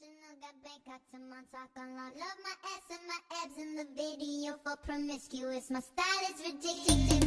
International, got Bangkok to Montauk on lock. Love my ass and my abs in the video for promiscuous. My style is ridiculous.